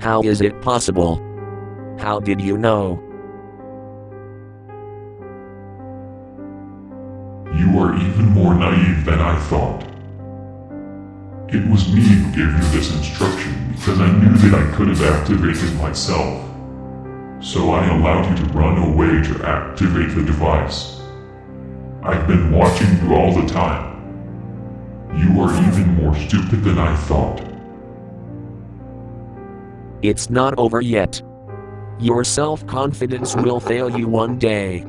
How is it possible? How did you know? You are even more naive than I thought. It was me who gave you this instruction because I knew that I could have activated myself. So I allowed you to run away to activate the device. I've been watching you all the time. You are even more stupid than I thought. It's not over yet. Your self confidence will fail you one day.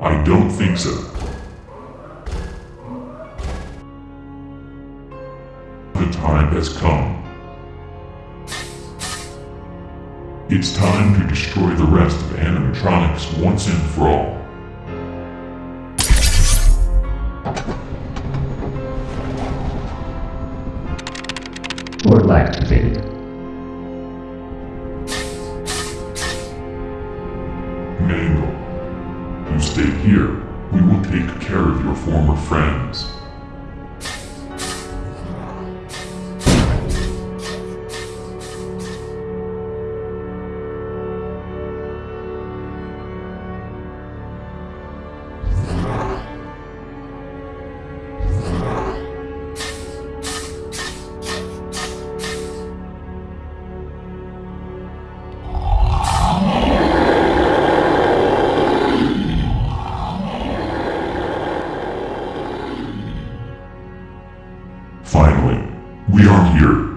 I don't think so. Time has come. It's time to destroy the rest of animatronics once and for all. Portal activated. Mangle, you stay here. We will take care of your former friends. Finally, we are here.